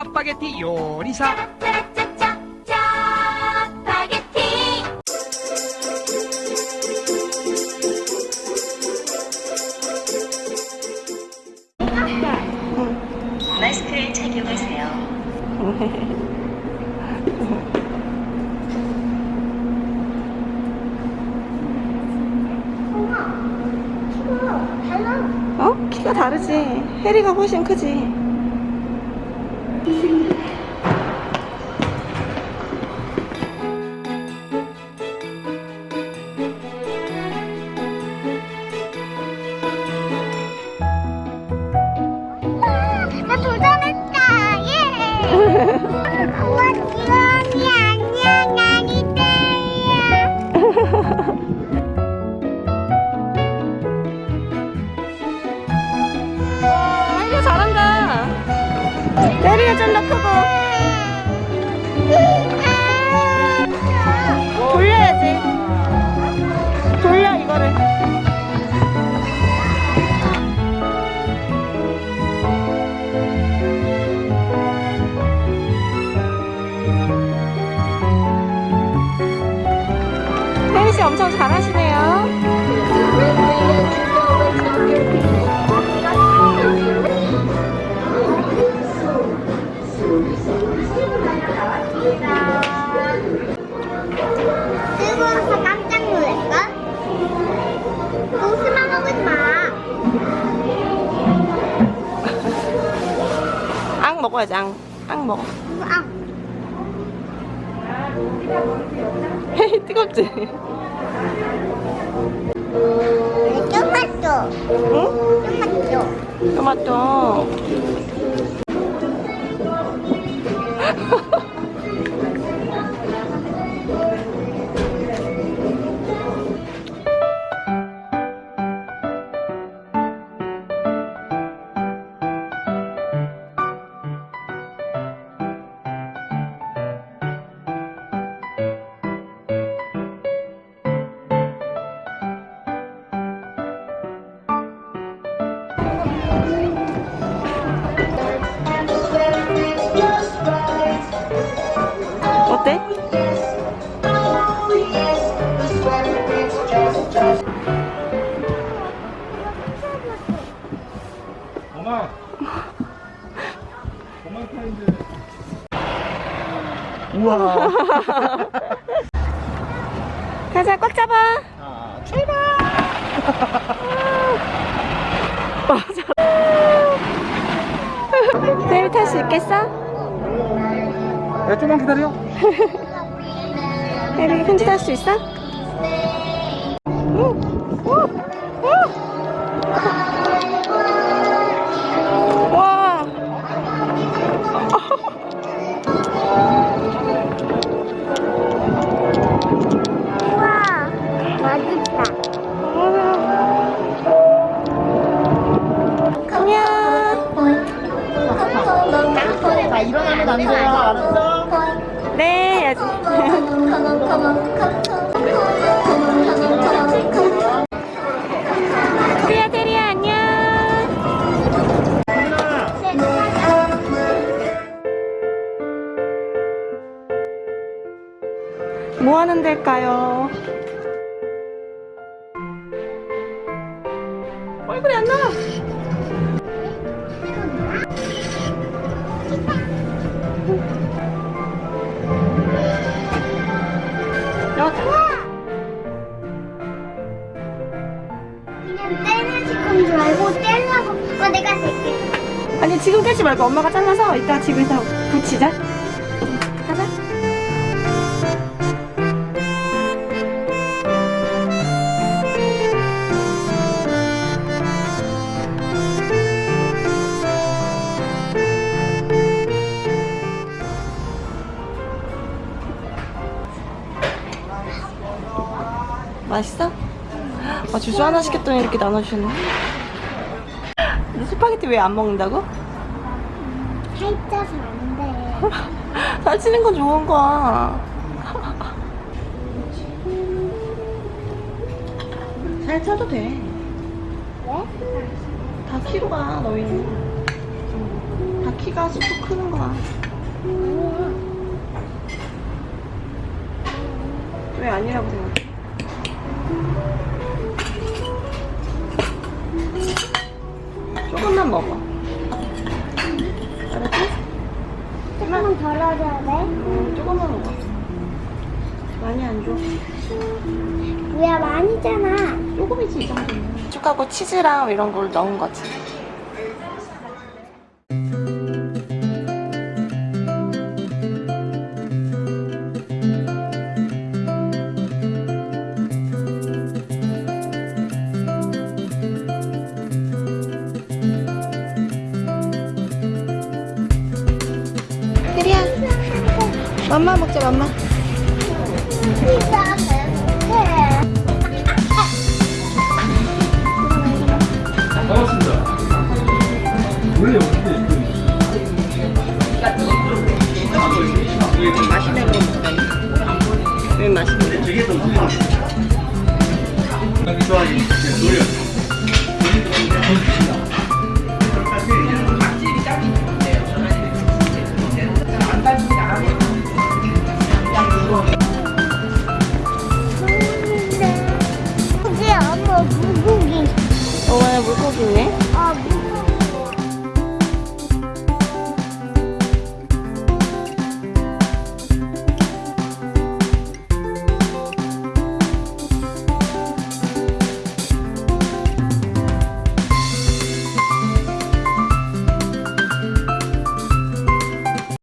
짜파게티 요리사 짜파게티 마스크를 착용하세요. 어? 키가 다르지. 해리가 훨씬 크지. 나 도전했다. 예. 우와, 지원이 해리가 좀 더 크고. 돌려야지. 돌려, 이거를. 혜리 씨 엄청 잘하시네요. 앙 먹어야지, 앙. 앙 먹어. 아, 헤이, 뜨겁지? 토마토. 응? 토마토. 토마토. 우와. 가자, 꽉 잡아. 자, 출발. 내일 탈수 있겠어? 야, 좀만 기다려. 혜리 편지 탈수 있어? 응. 네, 해야지. 테리야, 테리야, 안녕. 뭐 하는 데일까요? 얼굴이 안 나와. 지금 떼지 말고 엄마가 잘라서 이따 집에서 붙이자. 가자. 맛있어? 아 주스 하나 시켰더니 이렇게 나눠주셨네. 너 스파게티 왜 안 먹는다고? 살쪄서 안 돼. 살찌는 건 좋은 거야. 살쪄도 돼. 왜? 다 키로 가 너희는. 다 키가 쑥쑥 크는 거야. 왜 아니라고 생각해? 조금만 먹어. 조금만 덜어줘야 돼. 응, 조금만 먹어. 많이 안 줘. 뭐야, 많이잖아. 조금이지, 이 정도면. 축하고 치즈랑 이런 걸 넣은 거지. 맘마 먹자, 맘마. 맛있는 거 먹다니? 왜 맛있는 거? 좋아하는 노래.